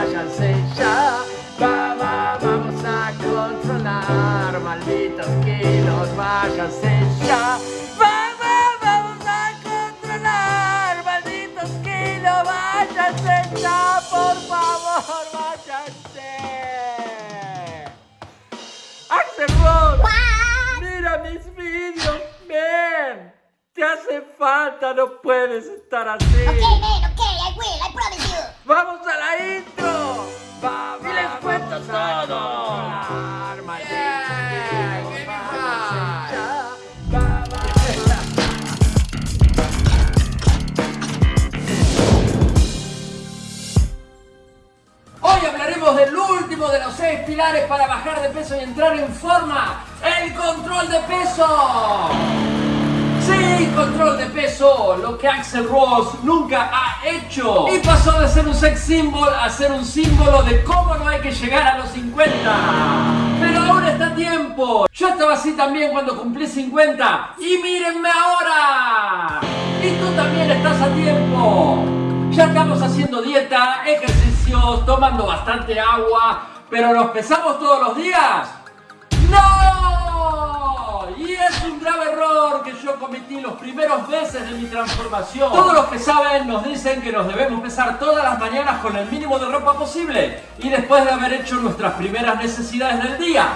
váyanse ya. Va, va, vamos a controlar, malditos kilos, váyanse ya. Va, va, vamos a controlar, malditos kilos, váyanse ya, por favor, váyanse. Axel Rose, mira mis vídeos, ven. Te hace falta, no puedes estar así. Okay, man, okay, I will, I pilares para bajar de peso y entrar en forma. El control de peso. Sí, control de peso, lo que Axel Ross nunca ha hecho. Y pasó de ser un sex symbol a ser un símbolo de cómo no hay que llegar a los 50. Pero aún está tiempo. Yo estaba así también cuando cumplí 50. Y mírenme ahora. Y tú también estás a tiempo. Ya estamos haciendo dieta, ejercicios, tomando bastante agua, pero ¿nos pesamos todos los días? ¡No! Y es un grave error que yo cometí los primeros meses de mi transformación. Todos los que saben nos dicen que nos debemos pesar todas las mañanas con el mínimo de ropa posible y después de haber hecho nuestras primeras necesidades del día.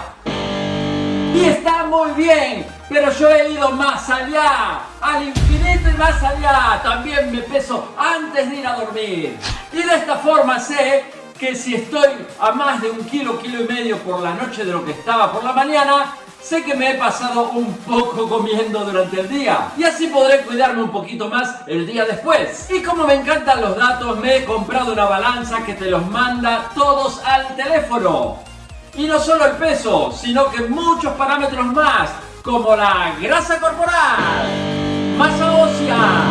Y está muy bien, pero yo he ido más allá, al infinito y más allá. También me peso antes de ir a dormir. Y de esta forma sé que si estoy a más de un kilo, kilo y medio por la noche de lo que estaba por la mañana, sé que me he pasado un poco comiendo durante el día. Y así podré cuidarme un poquito más el día después. Y como me encantan los datos, me he comprado una balanza que te los manda todos al teléfono. Y no solo el peso, sino que muchos parámetros más, como la grasa corporal, masa ósea,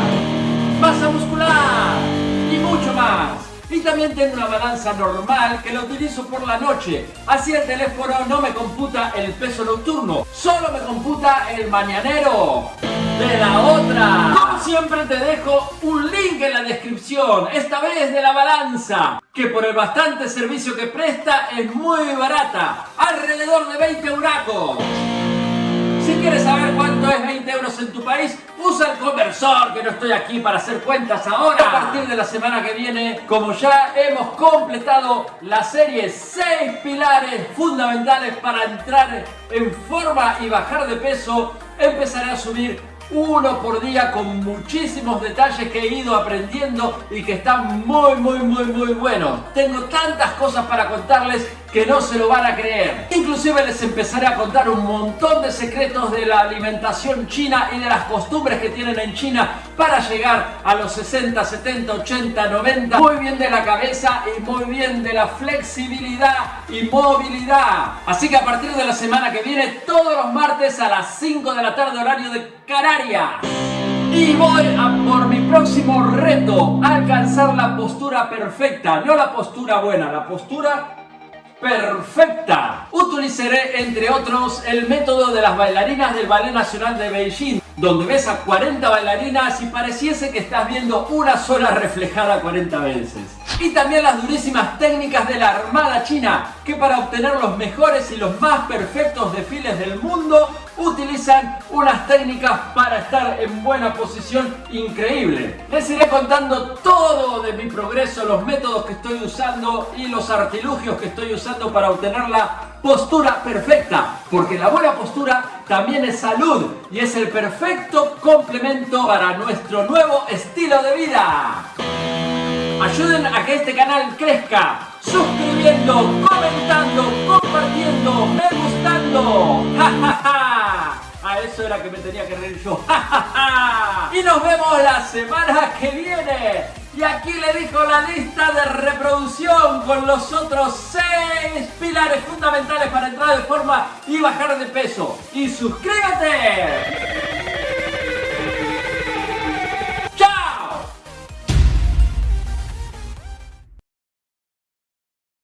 también tengo una balanza normal que la utilizo por la noche. Así el teléfono no me computa el peso nocturno, solo me computa el mañanero de la otra. Como siempre te dejo un link en la descripción, esta vez de la balanza, que por el bastante servicio que presta es muy barata, alrededor de 20 euracos. Si quieres saber cuánto es 20 euros en tu país, usa el conversor, que no estoy aquí para hacer cuentas ahora. A partir de la semana que viene, como ya hemos completado la serie 6 pilares fundamentales para entrar en forma y bajar de peso, empezaré a subir uno por día con muchísimos detalles que he ido aprendiendo y que están muy muy muy muy buenos. Tengo tantas cosas para contarles que no se lo van a creer. Inclusive les empezaré a contar un montón de secretos de la alimentación china y de las costumbres que tienen en China para llegar a los 60, 70, 80, 90. Muy bien de la cabeza y muy bien de la flexibilidad y movilidad. Así que a partir de la semana que viene, todos los martes a las 5 de la tarde horario de Canarias. Y voy a por mi próximo reto, alcanzar la postura perfecta, no la postura buena, la postura perfecta. Utilizaré, entre otros, el método de las bailarinas del Ballet Nacional de Beijing, donde ves a 40 bailarinas y pareciese que estás viendo una sola reflejada 40 veces. Y también las durísimas técnicas de la Armada China, que para obtener los mejores y los más perfectos desfiles del mundo, utilizan unas técnicas para estar en buena posición increíble. Les iré contando todo de mi progreso, los métodos que estoy usando y los artilugios que estoy usando para obtener la postura perfecta, porque la buena postura también es salud y es el perfecto complemento para nuestro nuevo estilo de vida. Ayuden a que este canal crezca, suscribiendo, comentando, compartiendo, me gustando. ¡Ja, ja, ja! A eso era que me tenía que reír yo. Y nos vemos la semana que viene. Y aquí le dijo la lista de reproducción con los otros 6 pilares fundamentales para entrar de forma y bajar de peso. Y suscríbete.